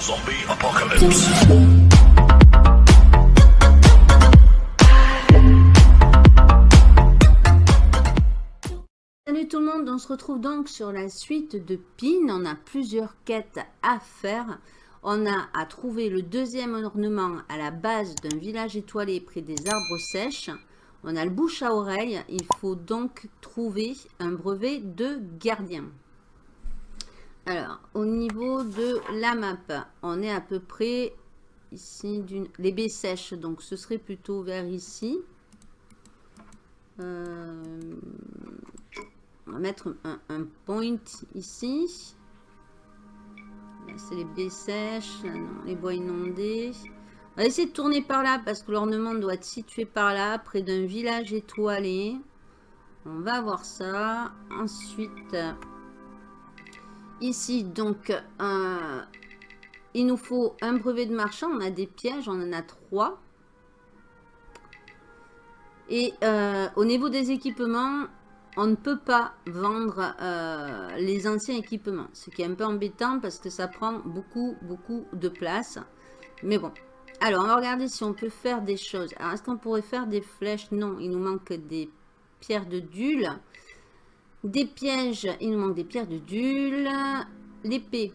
Salut tout le monde, on se retrouve donc sur la suite de PIN. On a plusieurs quêtes à faire. On a à trouver le deuxième ornement à la base d'un village étoilé près des arbres sèches. On a le bouche à oreille. Il faut donc trouver un brevet de gardien. Alors, au niveau de la map, on est à peu près ici, d'une les baies sèches. Donc, ce serait plutôt vers ici. Euh, on va mettre un, point ici. Là, c'est les baies sèches. Les bois inondés. On va essayer de tourner par là parce que l'ornement doit être situé par là, près d'un village étoilé. On va voir ça. Ensuite, ici, donc, euh, il nous faut un brevet de marchand. On a des pièges, on en a trois. Et euh, au niveau des équipements, on ne peut pas vendre euh, les anciens équipements. Ce qui est un peu embêtant parce que ça prend beaucoup, beaucoup de place. Mais bon. Alors, on va regarder si on peut faire des choses. Alors, est-ce qu'on pourrait faire des flèches? Non, il nous manque des pierres de dule. Des pièges, il nous manque des pierres de dule. L'épée,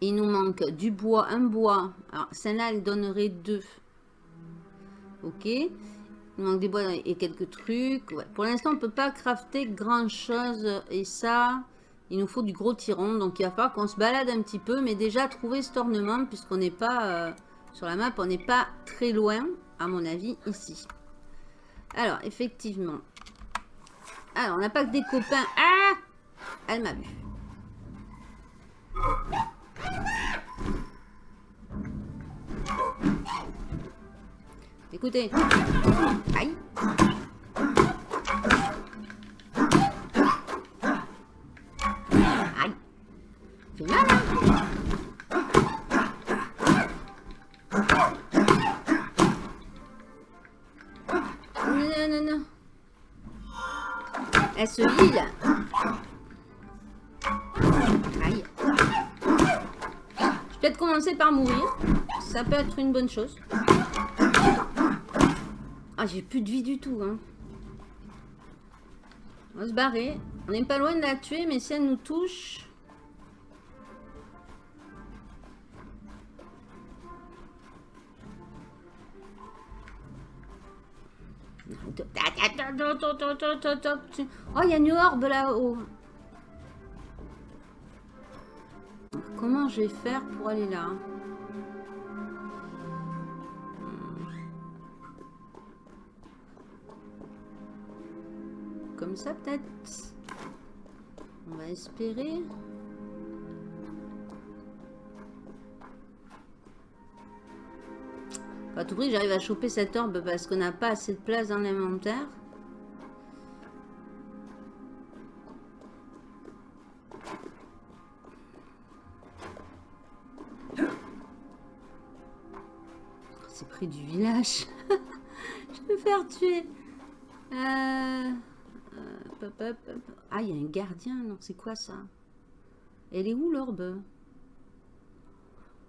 il nous manque du bois, un bois. Alors, celle-là, elle donnerait deux. Ok. Il manque des bois et quelques trucs. Pour l'instant, on ne peut pas crafter grand-chose. Et ça, il nous faut du gros tiron. Donc, il va falloir qu'on se balade un petit peu. Mais déjà, trouver cet ornement, puisqu'on n'est pas... Euh, sur la map, on n'est pas très loin, à mon avis, ici. Alors, effectivement. Alors, on n'a pas que des copains. Ah Elle m'a vu. Écoutez. Aïe. Elle se heal. Aïe. Je vais peut-être commencer par mourir. Ça peut être une bonne chose. Ah, j'ai plus de vie du tout. Hein. On va se barrer. On n'est pas loin de la tuer, mais si elle nous touche... Oh, il y a une orbe là-haut. Comment je vais faire pour aller là Comme ça peut-être On va espérer. À tout prix, j'arrive à choper cette orbe parce qu'on n'a pas assez de place dans l'inventaire. Du village. Je vais me faire tuer. Euh... Hop. Ah, il y a un gardien. Non, c'est quoi ça? Elle est où l'orbe?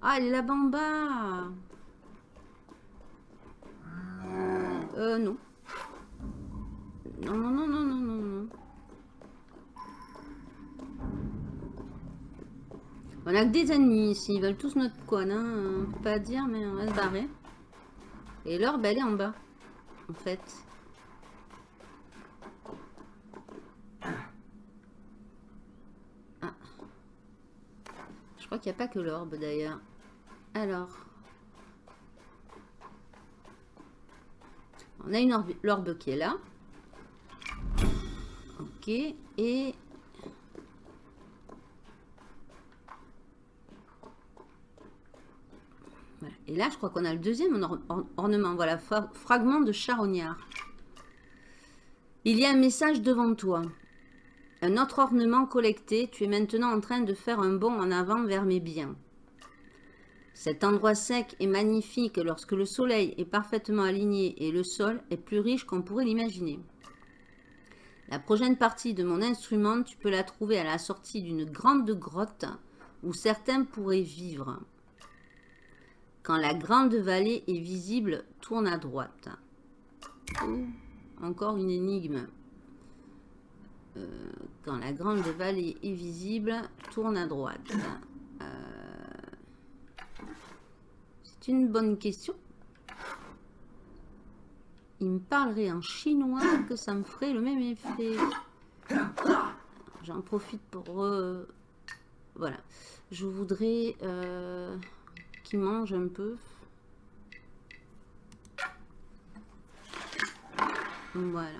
Ah, elle est là-bas. Euh, non. Non, non, non, non, non, non, non. On a que des ennemis ici. Ils veulent tous notre conne. Hein. On peut pas dire, mais on va se barrer. Et l'orbe, elle est en bas. En fait. Ah. Je crois qu'il n'y a pas que l'orbe d'ailleurs. Alors. On a une l'orbe qui est là. Ok. Et... Voilà. Et là, je crois qu'on a le deuxième or or ornement. Voilà, fragment de charognard. Il y a un message devant toi. Un autre ornement collecté. Tu es maintenant en train de faire un bond en avant vers mes biens. Cet endroit sec est magnifique lorsque le soleil est parfaitement aligné et le sol est plus riche qu'on pourrait l'imaginer. La prochaine partie de mon instrument, tu peux la trouver à la sortie d'une grande grotte où certains pourraient vivre. Quand la grande vallée est visible, tourne à droite. Oh, encore une énigme. Euh, quand la grande vallée est visible, tourne à droite. Euh, c'est une bonne question. Il me parlerait en chinois que ça me ferait le même effet. J'en profite pour... Euh, voilà. Je voudrais mange un peu. Voilà.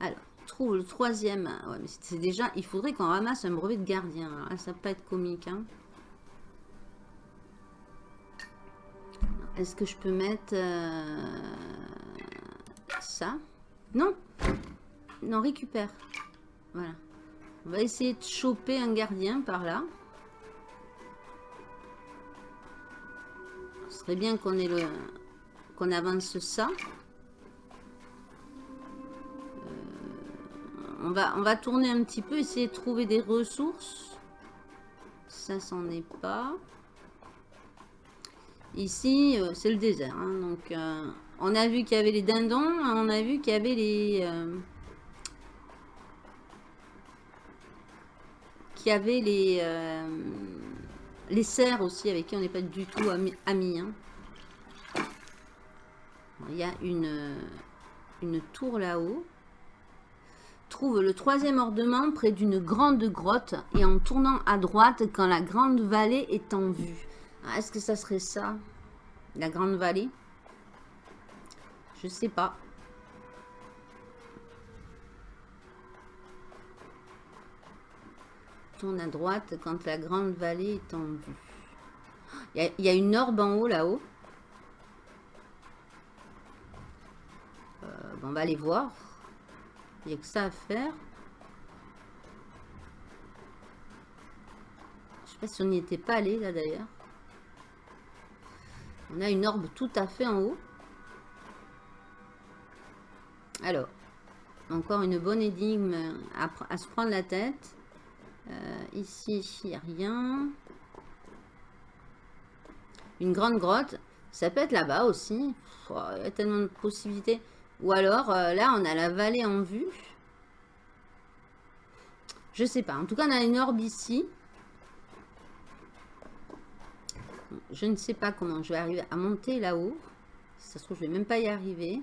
Alors, trouve le troisième. Ouais, mais c'est déjà... Il faudrait qu'on ramasse un brevet de gardien. Ça peut être comique. Hein. Est-ce que je peux mettre euh, ça? Non Non, récupère. Voilà. On va essayer de choper un gardien par là. Serait bien qu'on ait le qu'on avance ça. Euh, on, va, on va tourner un petit peu, essayer de trouver des ressources. Ça, c'en est pas. Ici, euh, c'est le désert. Hein, donc, euh, on a vu qu'il y avait les dindons. On a vu qu'il y avait les... qui avait les, les cerfs aussi, avec qui on n'est pas du tout amis. Hein. Il y a une, une tour là-haut. Trouve le troisième ornement près d'une grande grotte et en tournant à droite quand la grande vallée est en vue. Ah, est-ce que ça serait ça La grande vallée? Je sais pas. À droite quand la grande vallée est en vue. Il y, a une orbe en haut là-haut. Euh, on va aller voir. Il n'y a que ça à faire. Je sais pas si on n'y était pas allé là d'ailleurs. On a une orbe tout à fait en haut. Alors, encore une bonne énigme à se prendre la tête. Euh, ici, il n'y a rien. Une grande grotte. Ça peut être là-bas aussi. il y a tellement de possibilités. Ou alors, euh, là, on a la vallée en vue. Je sais pas. En tout cas, on a une orbe ici. Je ne sais pas comment je vais arriver à monter là-haut. ça se trouve, je vais même pas y arriver.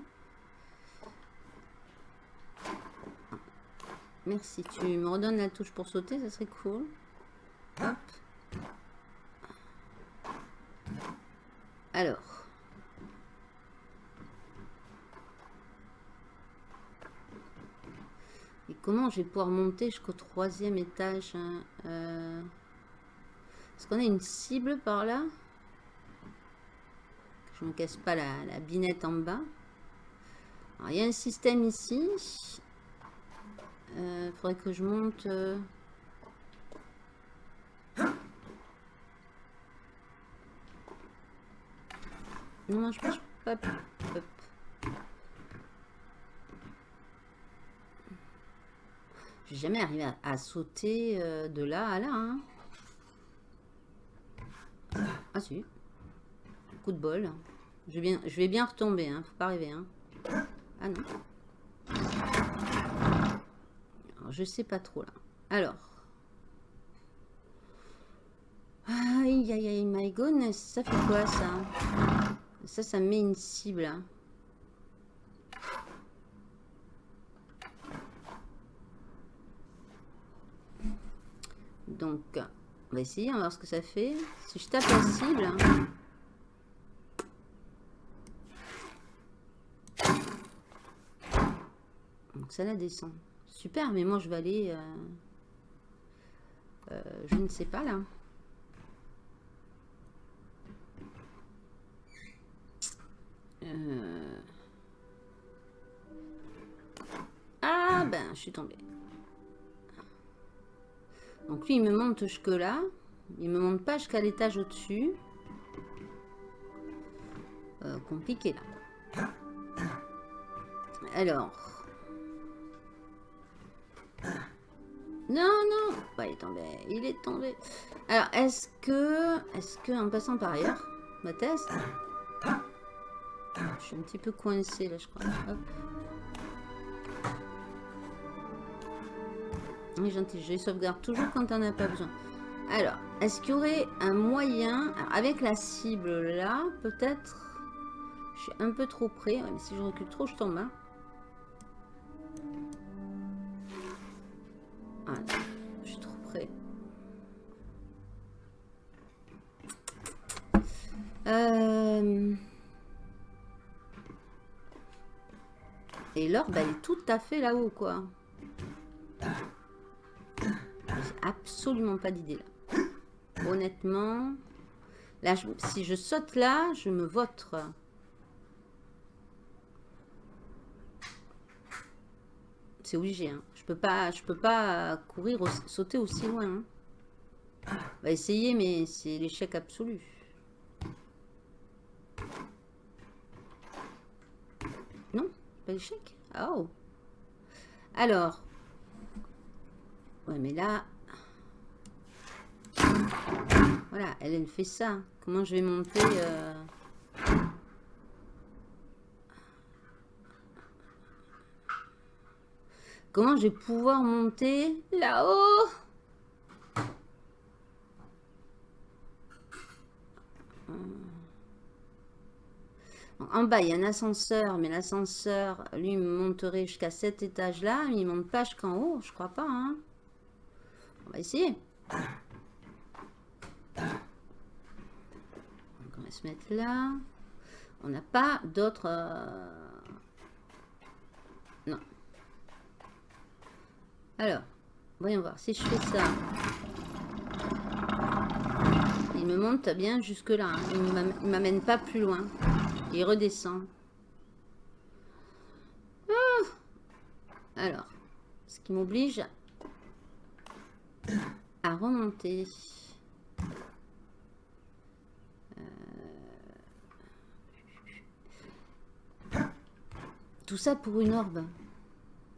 Merci. Tu me redonnes la touche pour sauter, ça serait cool. Hop. Alors. Et comment je vais pouvoir monter jusqu'au troisième étage hein, euh, Est-ce qu'on a une cible par là? Je ne me casse pas la, binette en bas. Alors, il y a un système ici. Il euh, faudrait que je monte... Euh. Non, je pense pas. Hop. Je vais jamais arrivé à, sauter euh, de là à là. Hein. Ah si. Coup de bol. Je vais bien, je vais bien retomber. Hein. Faut pas rêver. Hein. Ah non je sais pas trop là. Alors. Aïe, aïe, aïe, my goodness. Ça fait quoi, ça? Ça, ça met une cible. Hein. Donc, on va essayer, on va voir ce que ça fait. Si je tape la cible... Donc ça la descend. Super, mais moi je vais aller... Euh, euh, je ne sais pas là. Euh. Ah ben, je suis tombée. Donc lui, il me monte jusque là. Il me monte pas jusqu'à l'étage au-dessus. compliqué là. Alors, Non, non. Bah, il est tombé. Il est tombé. Alors, est-ce que... Est-ce que, en passant par ailleurs, ma test... Je suis un petit peu coincé là, je crois. Hop. Gentil. Je sauvegarde toujours quand on n'a pas besoin. Alors, est-ce qu'il y aurait un moyen... avec la cible là, peut-être... Je suis un peu trop près. mais si je recule trop, je tombe. Hein. Euh, et l'orbe, elle est tout à fait là-haut, quoi. J'ai absolument pas d'idée, là. Honnêtement... Là, si je saute là, je me vote. C'est obligé. Hein. Je peux pas, je peux pas courir, sauter aussi loin. Hein. On va essayer, mais c'est l'échec absolu. L'échec. Oh. Alors. Ouais, mais là. Voilà, elle, elle fait ça. Comment je vais monter euh, Comment je vais pouvoir monter là-haut? En bas, il y a un ascenseur, mais l'ascenseur, lui, monterait jusqu'à cet étage-là. Il ne monte pas jusqu'en haut, je crois pas. Hein. On va essayer. on va se mettre là. On n'a pas d'autres... Euh, non. Alors, voyons voir. Si je fais ça, il me monte bien jusque là. Hein. Il ne m'amène pas plus loin. Il redescend. Ah. Alors, ce qui m'oblige à remonter. Euh. Tout ça pour une orbe.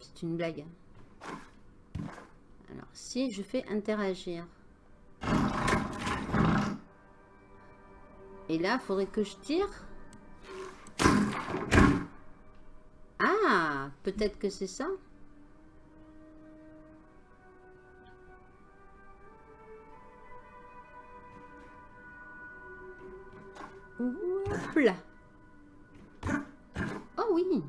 C'est une blague. Alors, si je fais interagir. Et là, il faudrait que je tire. Ah, peut-être que c'est ça. Oh oui.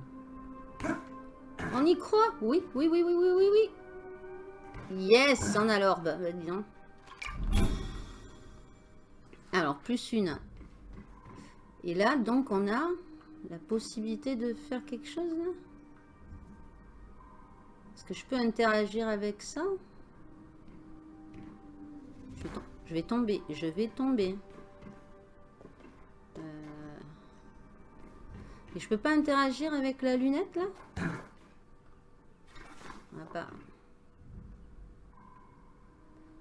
On y croit? Oui, oui, oui, oui, oui, oui, oui. Yes, on a l'orbe. Bah, Alors, plus une. Et là, donc, on a la possibilité de faire quelque chose là? Est-ce que je peux interagir avec ça? Je, vais tomber, je vais tomber. Euh, et je peux pas interagir avec la lunette là?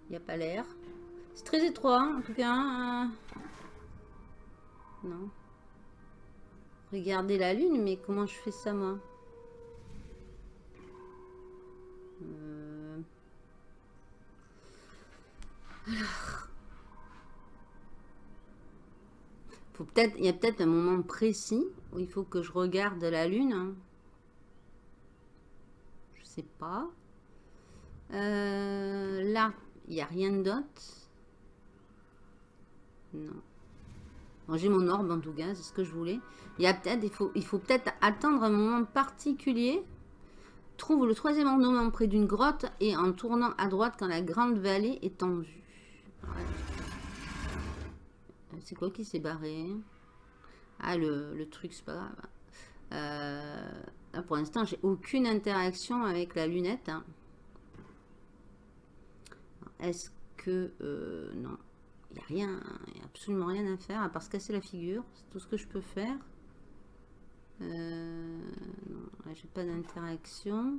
Il n'y a pas l'air. C'est très étroit, en tout cas. Hein. Non. Regardez la lune, mais comment je fais ça, moi euh. Alors... Faut peut-être, il y a peut-être un moment précis où il faut que je regarde la lune. Hein. Je sais pas. Euh, là, il n'y a rien d'autre. Non. J'ai mon orbe en tout cas, c'est ce que je voulais. Il y a peut-être, il faut, il faut peut-être attendre un moment particulier. Trouve le troisième ornement près d'une grotte et en tournant à droite quand la grande vallée est en vue. C'est quoi qui s'est barré? Ah, le, truc, c'est pas grave. Euh, pour l'instant, j'ai aucune interaction avec la lunette. Hein. Est-ce que... Euh, non. Il n'y a rien, absolument rien à faire à part se casser la figure. C'est tout ce que je peux faire. Euh, j'ai pas d'interaction.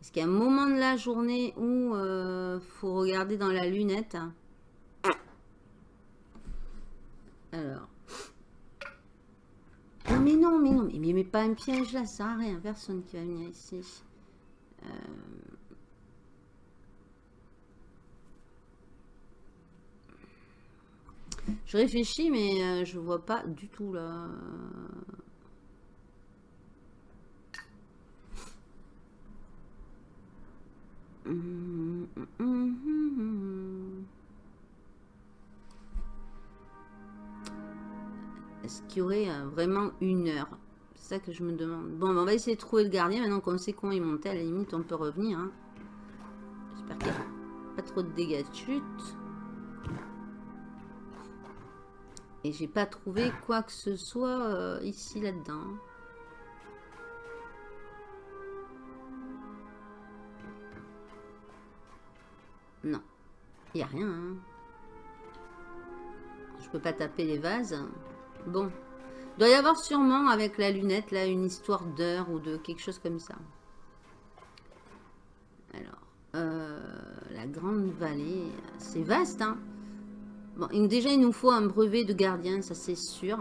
Est-ce qu'il y a un moment de la journée où euh, faut regarder dans la lunette? Alors. Non, mais non, mais non, mais, mais, pas un piège là, ça sert à rien. Personne qui va venir ici. Euh, Je réfléchis, mais euh, je vois pas du tout là. Est-ce qu'il y aurait euh, vraiment une heure? C'est ça que je me demande. Bon, ben, on va essayer de trouver le gardien. Maintenant qu'on sait comment il montait, à la limite, on peut revenir. Hein. J'espère qu'il n'y a pas trop de dégâts de chute. J'ai pas trouvé quoi que ce soit euh, ici, là-dedans. Non. Il a rien. Hein. Je peux pas taper les vases. Bon. Il doit y avoir sûrement, avec la lunette, là, une histoire d'heure ou de quelque chose comme ça. Alors, euh, la grande vallée, c'est vaste, hein Bon, déjà, il nous faut un brevet de gardien, ça c'est sûr.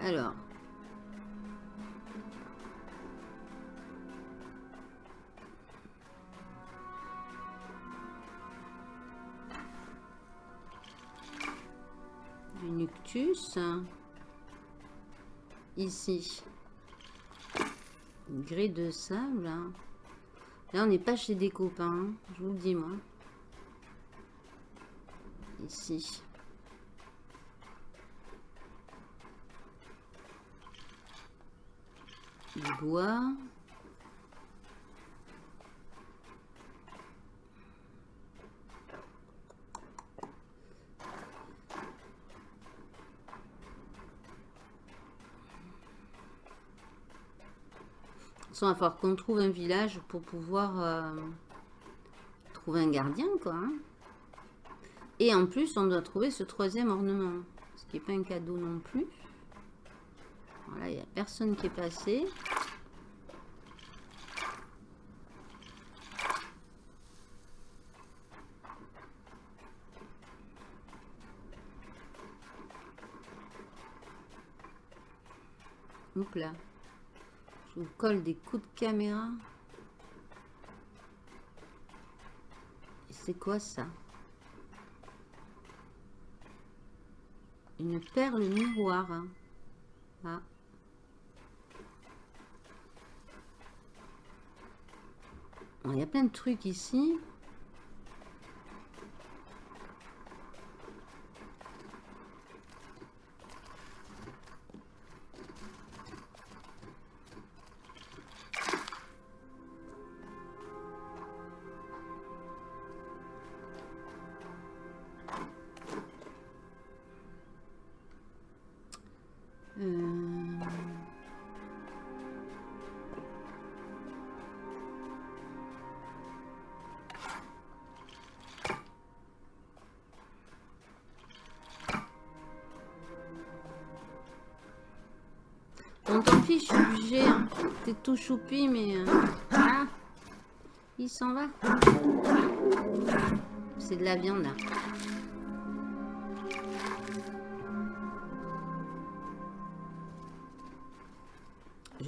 Alors. Du Nuctus. Ici. Une grille de sable. Là, on n'est pas chez des copains, je vous le dis, moi. Ici. Du bois. Il va falloir qu'on trouve un village pour pouvoir euh, trouver un gardien, quoi. Hein. Et en plus, on doit trouver ce troisième ornement. Ce qui n'est pas un cadeau non plus. Voilà, il n'y a personne qui est passé. Donc là. Je vous colle des coups de caméra. C'est quoi ça? Une perle miroir. Hein. Ah. Il y a plein de trucs ici. Tout choupi, mais... Euh, ah, il s'en va. C'est de la viande.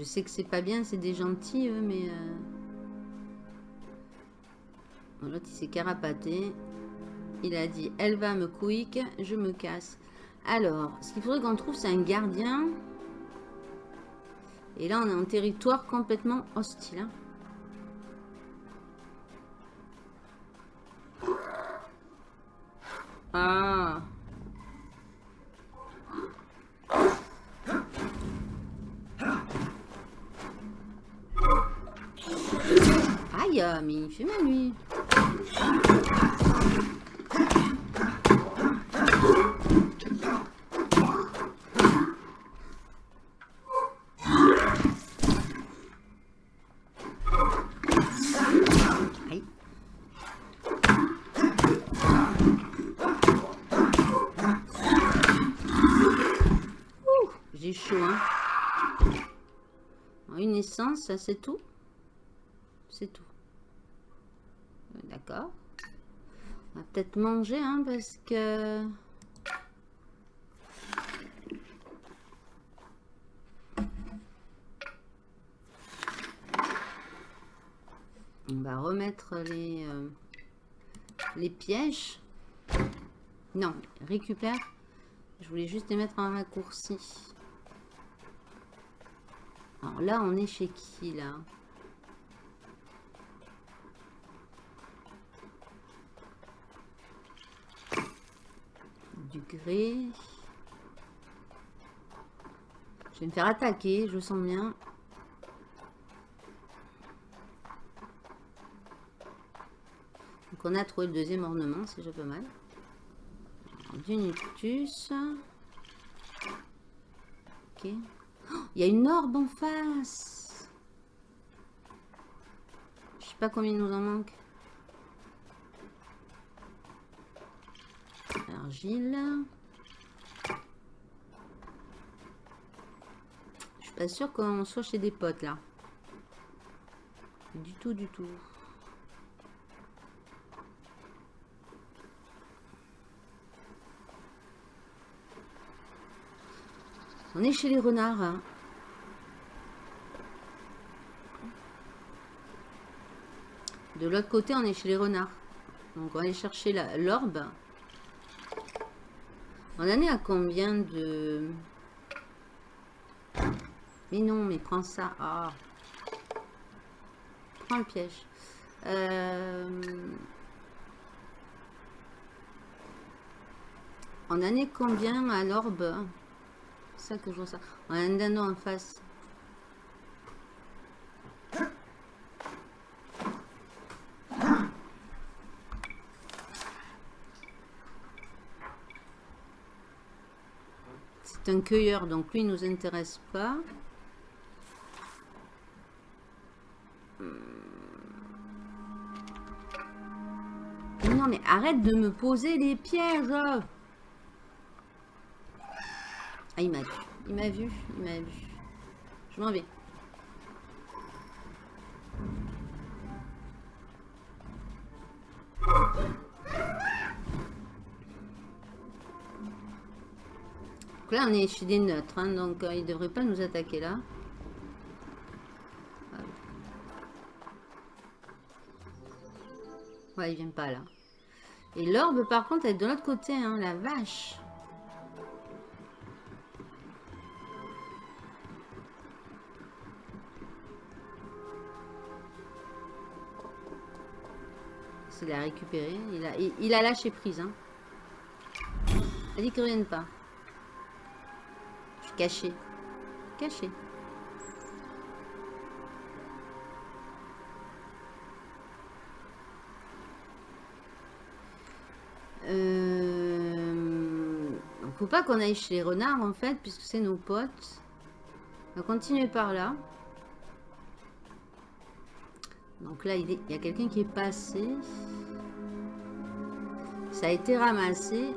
Je sais que c'est pas bien, c'est des gentils, mais... Euh... L'autre, il s'est carapaté. Il a dit, elle va me quick, je me casse. Alors, ce qu'il faudrait qu'on trouve, c'est un gardien... Et là, on est en territoire complètement hostile. Hein. Ah. Aïe, mais il fait mal lui. Ça c'est tout? C'est tout. D'accord. On va peut-être manger, hein, parce que... On va remettre les, euh, Les pièges. Non, récupère. Je voulais juste les mettre en raccourci. Alors là, on est chez qui, là Du gré. Je vais me faire attaquer, je sens bien. Donc on a trouvé le deuxième ornement, c'est déjà pas mal. Du Nictus. Ok. Il y a une orbe en face. Je sais pas combien il nous en manque. Argile. Je suis pas sûr qu'on soit chez des potes là. Du tout, du tout. On est chez les renards. Hein. De l'autre côté, on est chez les renards. Donc, on va aller chercher l'orbe. On en est à combien de... Mais non, mais prends ça. Ah. Prends le piège. Euh, on en est combien à l'orbe? Ça que je vois ça. On a un dindon en face. C'est un cueilleur, donc lui il nous intéresse pas. Non mais arrête de me poser les pièges ah, il m'a vu. Il m'a vu. Il m'a vu. Je m'en vais. Donc là, on est chez des neutres. Hein, donc, euh, il ne devrait pas nous attaquer là. Ouais, il vient pas là. Et l'orbe, par contre, elle est de l'autre côté. Hein, la vache. Il a récupéré. Il a, il, a lâché prise. Hein. Dit qu'il ne revienne pas. Je suis caché. Caché. Euh... Faut pas qu'on aille chez les renards en fait, puisque c'est nos potes. On va continuer par là. Donc là, il, y a quelqu'un qui est passé. Ça a été ramassé.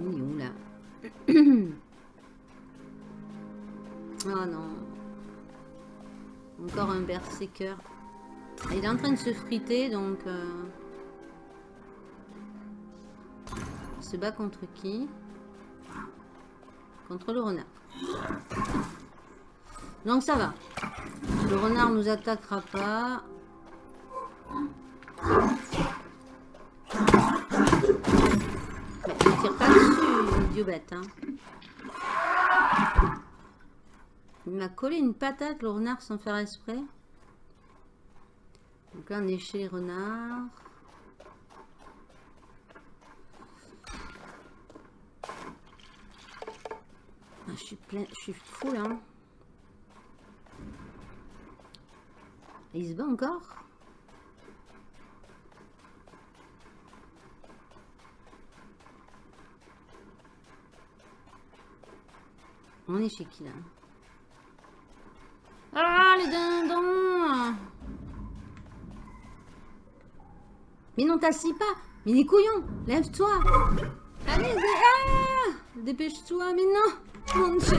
Il est où là? Oh non. Encore un berserker. Il est en train de se friter, donc... Euh... Il se bat contre qui? Contre le renard. Donc ça va. Le renard nous attaquera pas. Mais ne tire pas dessus, idiot bête. Hein. Il m'a collé une patate, le renard, sans faire exprès. Donc là, on est chez les renards. Je suis plein, je suis fou là. il se bat encore? On est chez qui là? Ah les dindons! Mais non t'assis pas! Mais les couillons Lève-toi! Allez ah! Dépêche-toi Mais non mon dieu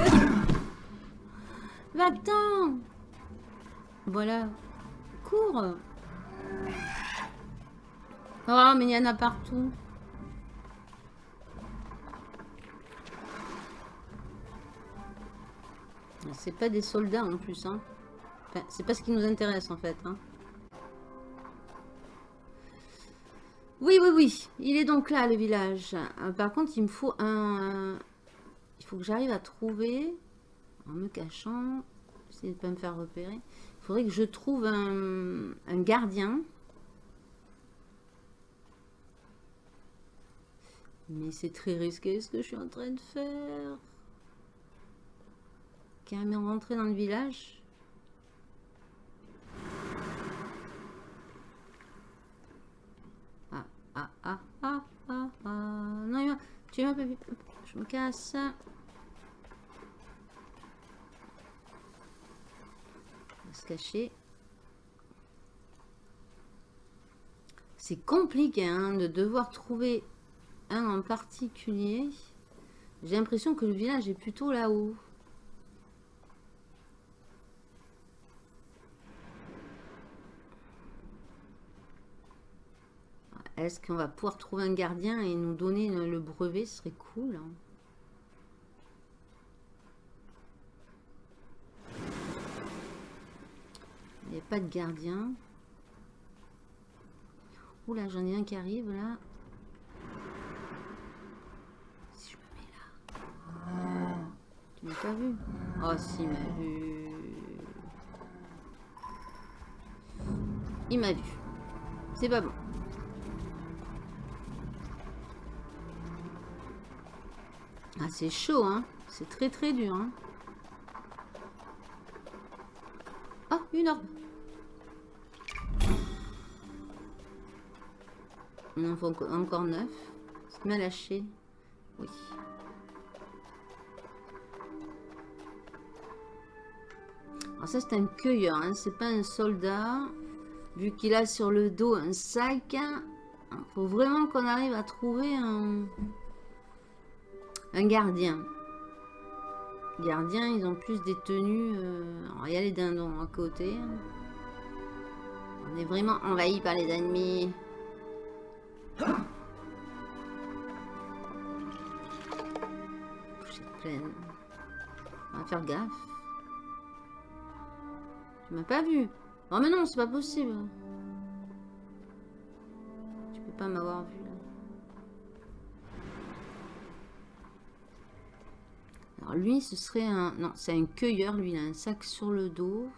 Va-t'en Voilà. Cours Oh, mais il y en a partout. C'est pas des soldats en plus. Hein. C'est pas ce qui nous intéresse en fait. Hein. Oui, oui, oui. Il est donc là, le village. Euh, par contre, il me faut un... Faut que j'arrive à trouver, en me cachant, de pas me faire repérer, il faudrait que je trouve un, un gardien. Mais c'est très risqué ce que je suis en train de faire. Carrément rentrer dans le village. ah, ah, ah, ah, ah. Non, tu m'as pas vu. Je me casse. C'est compliqué hein, de devoir trouver un en particulier. J'ai l'impression que le village est plutôt là-haut. Est-ce qu'on va pouvoir trouver un gardien et nous donner le brevet? Serait cool. Hein. Il n'y a pas de gardien. Oula, j'en ai un qui arrive là. Si je me mets là. Tu m'as pas vu Oh, si, il m'a vu. Il m'a vu. C'est pas bon. Ah, c'est chaud, hein. C'est très très dur, hein. Oh, une orbe. Il en faut encore neuf. C'est mal lâché. Oui. Alors ça, c'est un cueilleur, hein. C'est pas un soldat. Vu qu'il a sur le dos un sac. Hein. Il faut vraiment qu'on arrive à trouver un... Un gardien. Gardien, ils ont plus des tenues. Euh, il y a les dindons à côté. On est vraiment envahi par les ennemis. Pleine. On va faire gaffe. Tu m'as pas vu. Oh mais non, c'est pas possible. Tu peux pas m'avoir vu. Alors lui, ce serait un... Non, c'est un cueilleur. Lui, il a un sac sur le dos.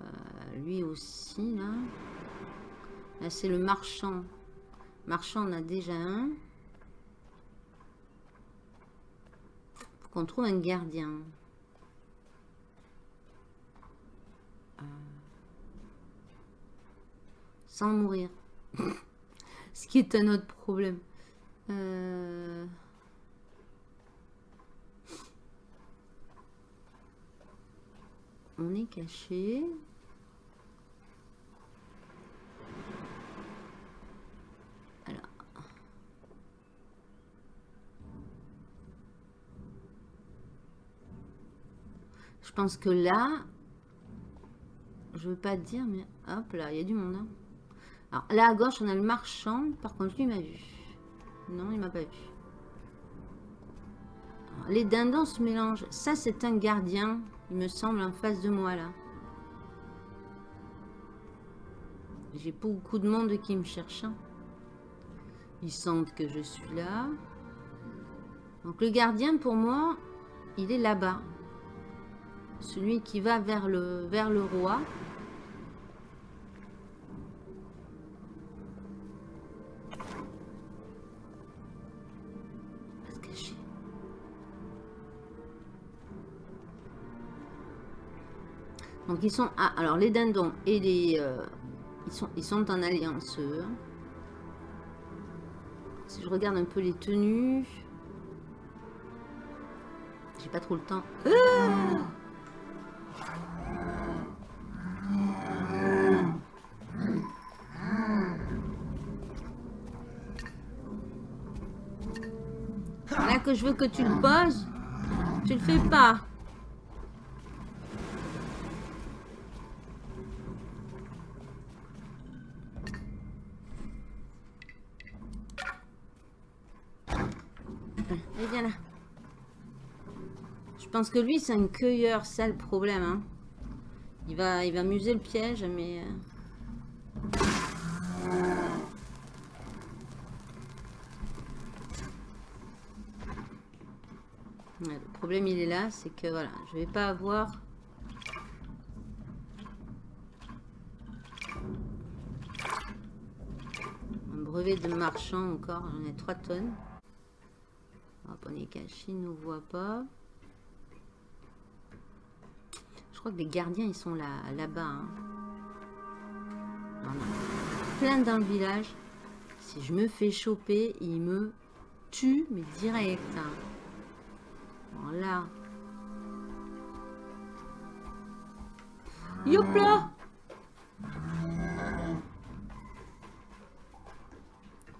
Euh, lui aussi, là. Là, c'est le marchand. Marchand, on a déjà un. Faut qu'on trouve un gardien. Euh, sans mourir. Ce qui est un autre problème. Euh... on est caché. Je pense que là, je veux pas dire, mais hop là, il y a du monde. Hein. Alors là à gauche, on a le marchand. Par contre, lui m'a vu. Non, il m'a pas vu. les dindons se mélangent. Ça, c'est un gardien il me semble, en face de moi, là. J'ai beaucoup de monde qui me cherche. Hein. Ils sentent que je suis là. Donc le gardien, pour moi, il est là-bas. Celui qui va vers le, vers le roi. Donc ils sont... Ah, alors les dindons et les... Euh, ils, sont, ils sont en alliance. Si je regarde un peu les tenues... J'ai pas trop le temps. Ah je veux que tu le poses, tu le fais pas. pense que lui, c'est un cueilleur, c'est le problème. Hein. Il, va, il va muser le piège, mais... Euh. Le problème, il est là, c'est que voilà, je vais pas avoir... Un brevet de marchand encore, j'en ai 3 tonnes. Hop, on est caché, il nous voit pas. Je crois que les gardiens, ils sont là, là-bas. Hein. Plein dans le village. Si je me fais choper, ils me tuent, mais direct. Hein. Voilà. Youpla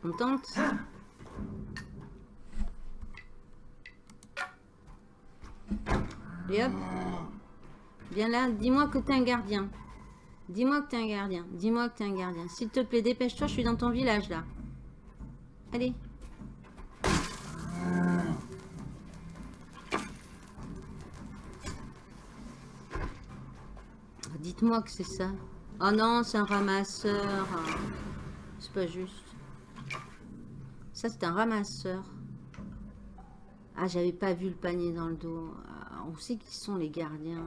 On tente Et hop. Viens là, dis-moi que t'es un gardien. Dis-moi que t'es un gardien. Dis-moi que t'es un gardien. S'il te plaît, dépêche-toi, je suis dans ton village là. Allez. Dites-moi que c'est ça. Oh non, c'est un ramasseur. C'est pas juste. Ça, c'est un ramasseur. Ah, j'avais pas vu le panier dans le dos. Ah, on sait qui sont les gardiens.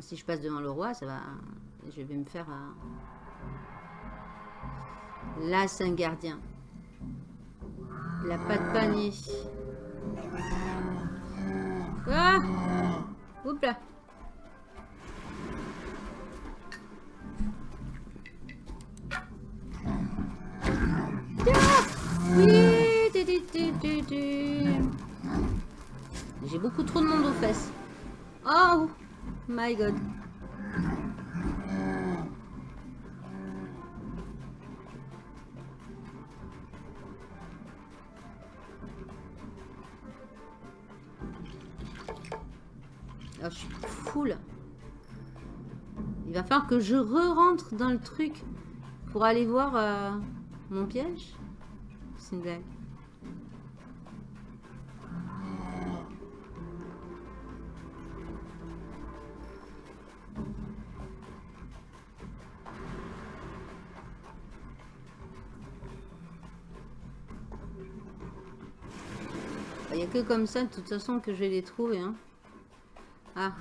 Si je passe devant le roi, ça va... Je vais me faire... Là, c'est un gardien. Il n'a pas de panier. Ah Oups là J'ai beaucoup trop de monde aux fesses. Oh my god. Que je re-rentre dans le truc pour aller voir euh, mon piège. C'est une blague. Il n'y a que comme ça, de toute façon, que je vais les trouver. Hein. Ah.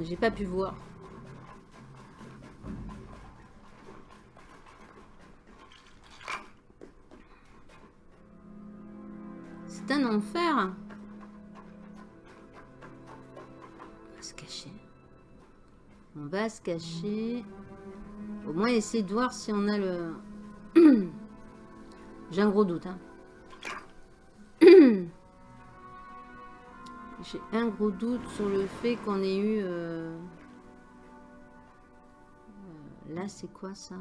J'ai pas pu voir. C'est un enfer. On va se cacher. On va se cacher. Au moins essayer de voir si on a le... J'ai un gros doute. Hein. J'ai un gros doute sur le fait qu'on ait eu... Euh, euh, là, c'est quoi ça?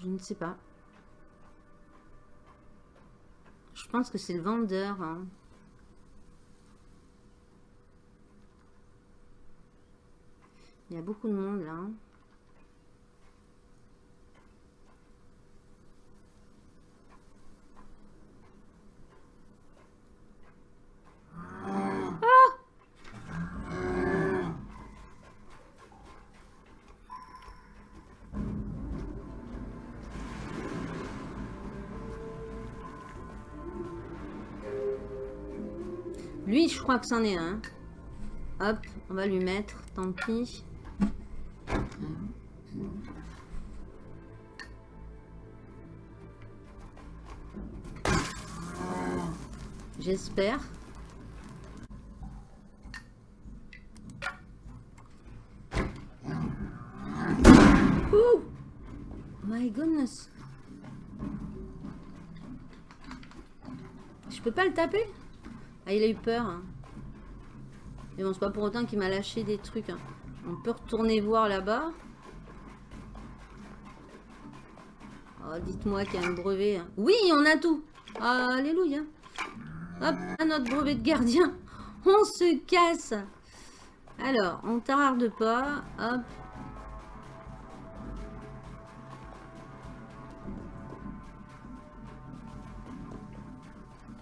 Je ne sais pas. Je pense que c'est le vendeur. Hein. Il y a beaucoup de monde là. Hein. Crois que c'en est un. Hop, on va lui mettre, tant pis. J'espère. Oh My goodness. Je peux pas le taper? Ah, il a eu peur. Hein. Mais bon, c'est pas pour autant qu'il m'a lâché des trucs. Hein. On peut retourner voir là-bas. Oh, dites-moi qu'il y a un brevet. Hein. Oui, on a tout. Alléluia. Hop, notre brevet de gardien. On se casse. Alors, on tarde pas. Hop.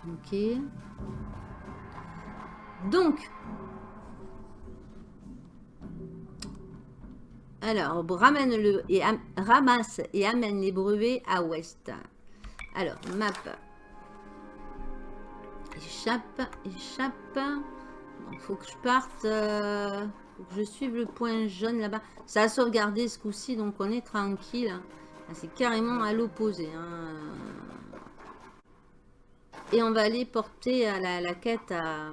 Ok. Donc. Alors, ramène le et ramasse et amène les brevets à ouest. Alors, map. Échappe, échappe. Il faut que je parte. Euh, faut que je suive le point jaune là-bas. Ça a sauvegardé ce coup-ci, donc on est tranquille. C'est carrément à l'opposé. Hein. Et on va aller porter à la, quête à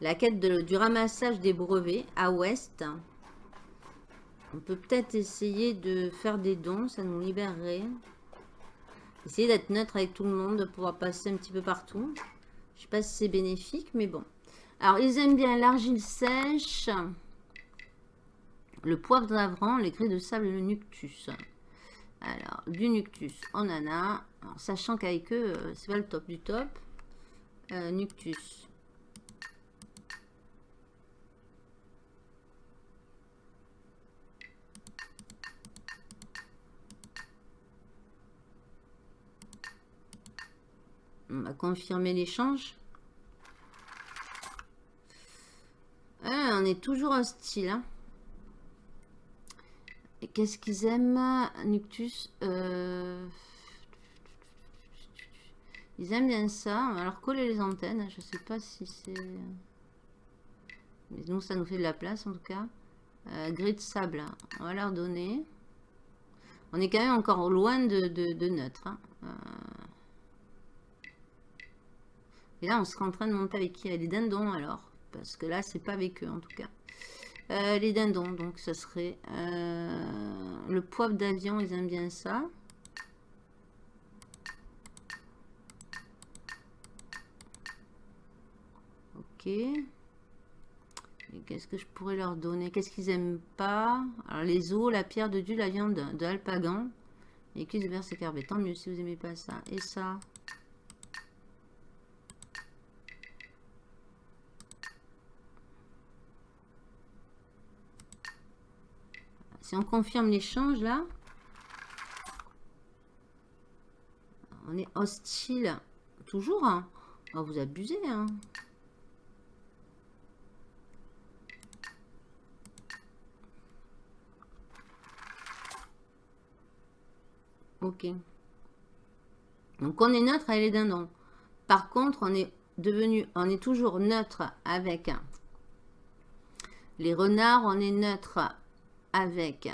la quête du ramassage des brevets à ouest. On peut peut-être essayer de faire des dons, ça nous libérerait. Essayer d'être neutre avec tout le monde, de pouvoir passer un petit peu partout. Je sais pas si c'est bénéfique, mais bon. Alors, ils aiment bien l'argile sèche, le poivre d'avran, les grilles de sable et le nuctus. Alors, du nuctus, on en a. sachant qu'avec eux, euh, c'est pas le top du top. Euh, nuctus. Confirmer l'échange. On est toujours hostile. Hein. Et qu'est-ce qu'ils aiment Nuctus euh, Ils aiment bien ça. Leur coller les antennes. Je sais pas si c'est... Mais nous, ça nous fait de la place en tout cas. Euh, gris de sable. On va leur donner. On est quand même encore loin de, neutre. Hein. Euh, et là, on sera en train de monter avec qui? Les dindons, alors. Parce que là, c'est pas avec eux, en tout cas. Euh, les dindons, donc ce serait euh, le poivre d'avion, ils aiment bien ça. Ok. Qu'est-ce que je pourrais leur donner? Qu'est-ce qu'ils aiment pas? Alors les os, la pierre de Dieu, la viande de alpagan. Et cuisses de verse Tant mieux si vous aimez pas ça. Et ça? Si on confirme l'échange là, on est hostile. Toujours, hein. On va vous abuser, hein. Ok. Donc on est neutre avec les dindons. Par contre, on est devenu, on est toujours neutre avec les renards, on est neutre avec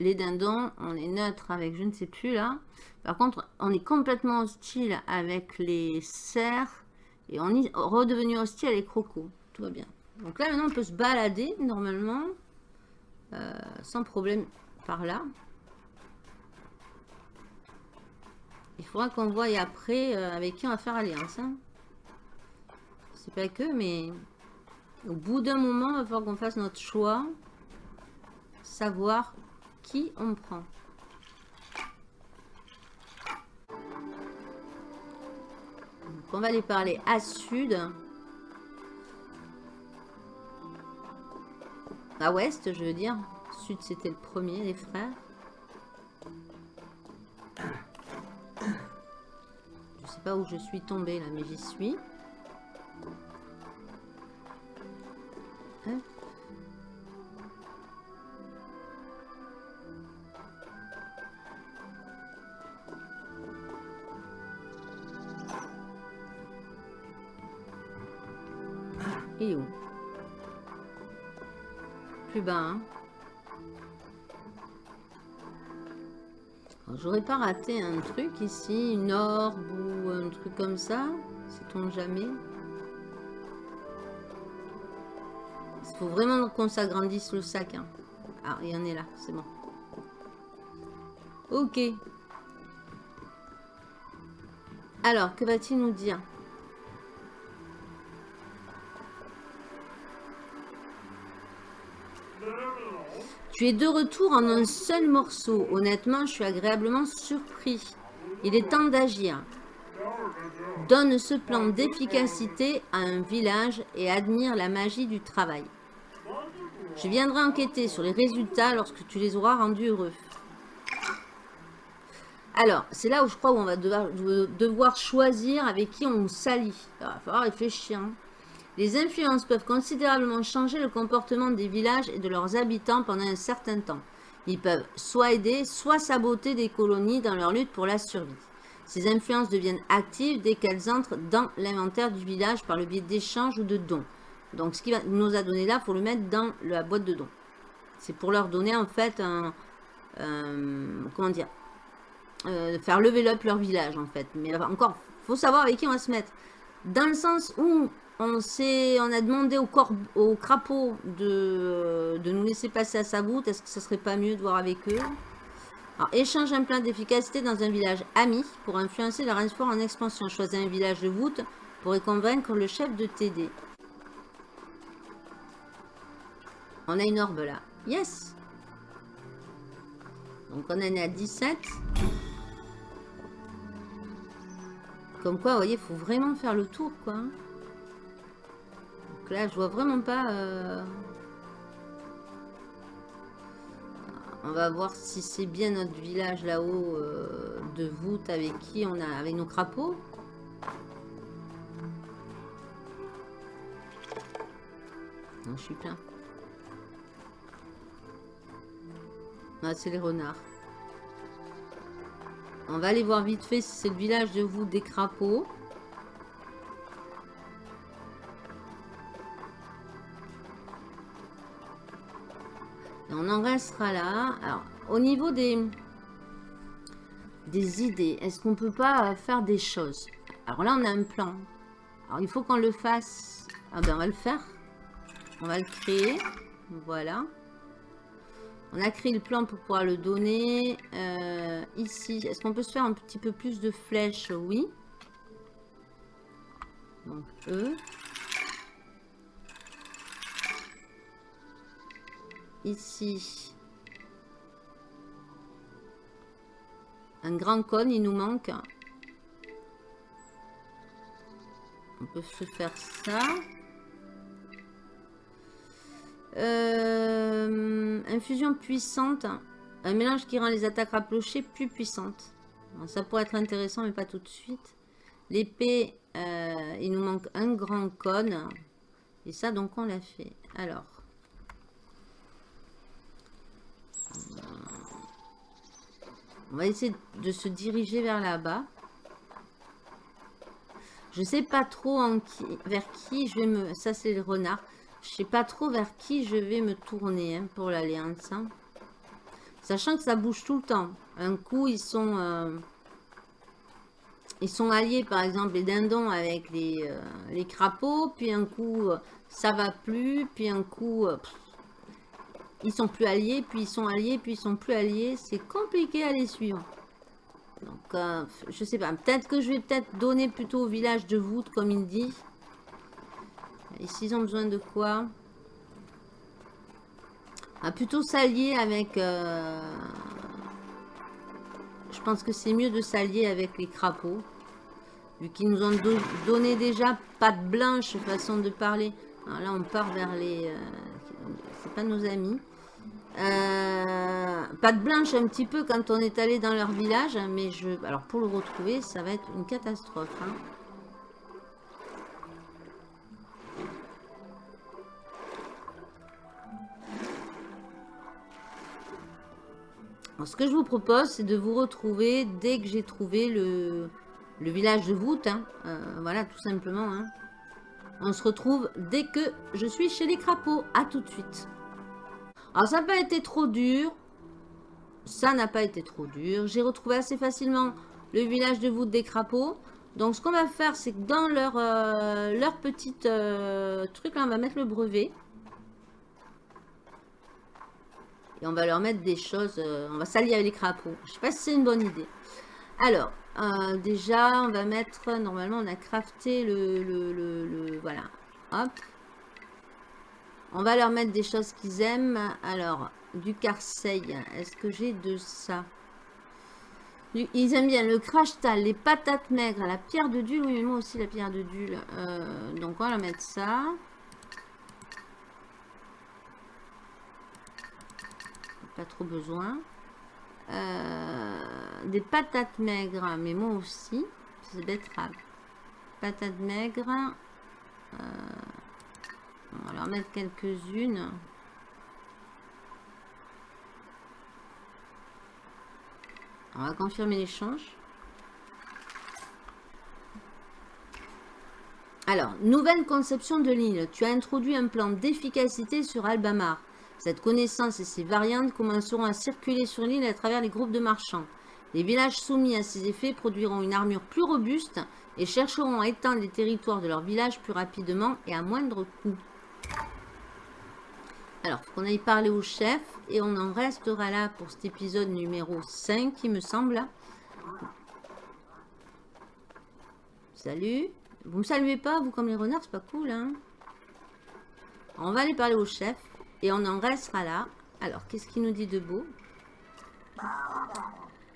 les dindons, on est neutre avec je ne sais plus là. Par contre, on est complètement hostile avec les cerfs et on est redevenu hostile avec les crocos. Tout va bien. Donc là, maintenant, on peut se balader normalement euh, sans problème par là. Il faudra qu'on voie après euh, avec qui on va faire alliance. Hein. C'est pas que, mais au bout d'un moment, il va falloir qu'on fasse notre choix savoir qui on prend. on va aller parler à sud. À ouest, je veux dire. Sud, c'était le premier, les frères. Je sais pas où je suis tombée là, mais j'y suis. Où? Plus bas, hein J'aurais pas raté un truc ici, une orbe ou un truc comme ça Sait-on jamais? Il faut vraiment qu'on s'agrandisse le sac. Hein. Ah, il y en est là, c'est bon. Ok. Alors, que va-t-il nous dire? Tu es de retour en un seul morceau. Honnêtement, je suis agréablement surpris. Il est temps d'agir. Donne ce plan d'efficacité à un village et admire la magie du travail. Je viendrai enquêter sur les résultats lorsque tu les auras rendus heureux. Alors, c'est là où je crois qu'on va devoir, choisir avec qui on s'allie. Il va falloir réfléchir. Hein. Les influences peuvent considérablement changer le comportement des villages et de leurs habitants pendant un certain temps. Ils peuvent soit aider, soit saboter des colonies dans leur lutte pour la survie. Ces influences deviennent actives dès qu'elles entrent dans l'inventaire du village par le biais d'échanges ou de dons. Donc ce qui nous a donné là, il faut le mettre dans la boîte de dons. C'est pour leur donner en fait un... comment dire euh, Faire level up leur village en fait. Mais encore, faut savoir avec qui on va se mettre. Dans le sens où on, a demandé au, au crapaud de, nous laisser passer à sa voûte. Est-ce que ce serait pas mieux de voir avec eux? Échange un plan d'efficacité dans un village ami pour influencer leur espoir en expansion. Choisis un village de voûte pour y convaincre le chef de t'aider. On a une orbe là. Yes Donc on en est à 17. Comme quoi, vous voyez, il faut vraiment faire le tour, quoi. Là, je vois vraiment pas... Euh, On va voir si c'est bien notre village là-haut euh, de voûte avec qui on a, avec nos crapauds. Non, je suis plein. Ah, c'est les renards. On va aller voir vite fait si c'est le village de voûte des crapauds. On en restera là. Alors, au niveau des, des idées, est-ce qu'on peut pas faire des choses? Alors là, on a un plan. Alors, il faut qu'on le fasse. Ah ben, on va le faire. On va le créer. Voilà. On a créé le plan pour pouvoir le donner. Euh, ici, est-ce qu'on peut se faire un petit peu plus de flèches? Oui. Donc, eux. Ici. Un grand cône, il nous manque. On peut se faire ça. Euh, infusion puissante. Un mélange qui rend les attaques rapprochées plus puissantes. ça pourrait être intéressant, mais pas tout de suite. L'épée, euh, il nous manque un grand cône. Et ça, donc, on l'a fait. Alors. On va essayer de se diriger vers là-bas. Je sais pas trop vers qui je vais me... Ça, c'est le renard. Je sais pas trop vers qui je vais me tourner hein, pour l'alliance. Hein. Sachant que ça bouge tout le temps. Un coup, ils sont... Euh, ils sont alliés, par exemple, les dindons avec les, euh, les crapauds. Puis un coup, euh, ça va plus. Puis un coup, ils sont plus alliés, puis ils sont alliés, puis ils sont plus alliés. C'est compliqué à les suivre. Donc, euh, je sais pas. Peut-être que je vais peut-être donner plutôt au village de voûte, comme il dit. Ici, ils ont besoin de quoi? Ah, Plutôt s'allier avec... Euh, je pense que c'est mieux de s'allier avec les crapauds. Vu qu'ils nous ont donné déjà patte blanche, façon de parler. Alors là, on part vers les... Euh, c'est pas nos amis. Euh, pas de blanche un petit peu quand on est allé dans leur village, mais je, alors pour le retrouver, ça va être une catastrophe. Hein. ce que je vous propose, c'est de vous retrouver dès que j'ai trouvé le, village de voûte. Hein. Euh, voilà, tout simplement. Hein. On se retrouve dès que je suis chez les crapauds. À tout de suite. Alors, ça n'a pas été trop dur. Ça n'a pas été trop dur. J'ai retrouvé assez facilement le village de voûte des crapauds. Donc, ce qu'on va faire, c'est que dans leur, euh, leur petite euh, truc, là, on va mettre le brevet. Et on va leur mettre des choses... Euh, on va s'allier avec les crapauds. Je sais pas si c'est une bonne idée. Alors, déjà, on va mettre... Normalement, on a crafté le... le, le voilà. Hop. On va leur mettre des choses qu'ils aiment. Alors, du Carseil. Est-ce que j'ai de ça? Ils aiment bien le crash tal, les patates maigres, la pierre de dul. Oui, mais moi aussi la pierre de dul. Euh, donc on va mettre ça. Pas trop besoin. Euh, des patates maigres, mais moi aussi. C'est betterave. Patates maigres. Euh, on va leur mettre quelques-unes. On va confirmer l'échange. Alors, nouvelle conception de l'île. Tu as introduit un plan d'efficacité sur Albamar. Cette connaissance et ses variantes commenceront à circuler sur l'île à travers les groupes de marchands. Les villages soumis à ces effets produiront une armure plus robuste et chercheront à étendre les territoires de leur village plus rapidement et à moindre coût. Alors, qu'on aille parler au chef et on en restera là pour cet épisode numéro 5, il me semble. Salut. Vous me saluez pas, vous, comme les renards, c'est pas cool, hein On va aller parler au chef et on en restera là. Alors, qu'est-ce qu'il nous dit de beau?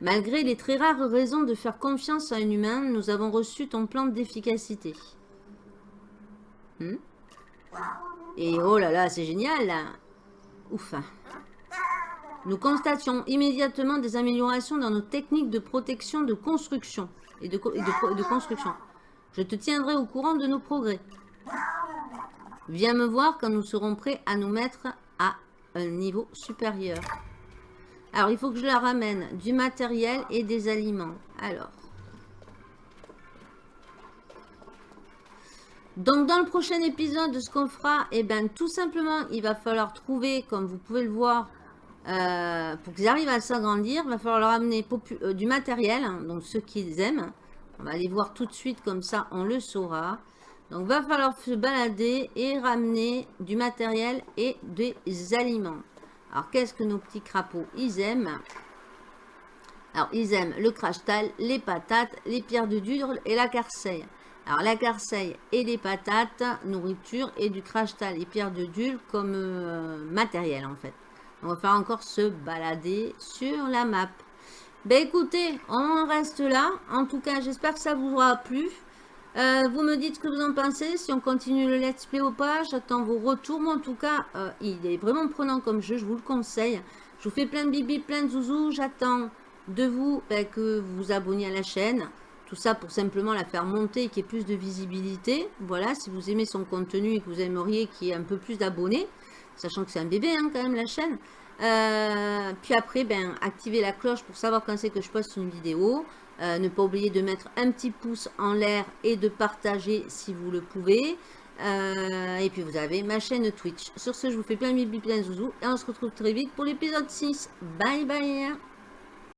Malgré les très rares raisons de faire confiance à un humain, nous avons reçu ton plan d'efficacité. Hmm? Et oh là là, c'est génial Ouf Nous constations immédiatement des améliorations dans nos techniques de protection de construction et de, construction. Je te tiendrai au courant de nos progrès. Viens me voir quand nous serons prêts à nous mettre à un niveau supérieur. Alors, il faut que je la ramène du matériel et des aliments. Alors. Donc, dans le prochain épisode, ce qu'on fera, eh ben, tout simplement, il va falloir trouver, comme vous pouvez le voir, euh, pour qu'ils arrivent à s'agrandir, il va falloir leur amener euh, du matériel, hein, donc ceux qu'ils aiment. On va aller voir tout de suite, comme ça, on le saura. Donc, va falloir se balader et ramener du matériel et des aliments. Alors, qu'est-ce que nos petits crapauds, ils aiment Alors, ils aiment le crash tal, les patates, les pierres de dur et la carseille. Alors, la carseille et les patates, nourriture et du crash tal et pierres de dul comme euh, matériel, en fait. On va faire encore se balader sur la map. Ben écoutez, on reste là. En tout cas, j'espère que ça vous aura plu. Euh, vous me dites ce que vous en pensez, si on continue le let's play ou pas. J'attends vos retours. Moi, en tout cas, euh, il est vraiment prenant comme jeu. Je vous le conseille. Je vous fais plein de bibi, plein de zouzous. J'attends de vous ben, que vous vous abonniez à la chaîne. Tout ça pour simplement la faire monter et qu'il y ait plus de visibilité. Voilà, si vous aimez son contenu et que vous aimeriez qu'il y ait un peu plus d'abonnés. Sachant que c'est un bébé hein, quand même la chaîne. Euh, puis après, ben, activez la cloche pour savoir quand c'est que je poste une vidéo. Euh, ne pas oublier de mettre un petit pouce en l'air et de partager si vous le pouvez. Euh, et puis vous avez ma chaîne Twitch. Sur ce, je vous fais plein de bisous, plein de zouzous. Et on se retrouve très vite pour l'épisode 6. Bye bye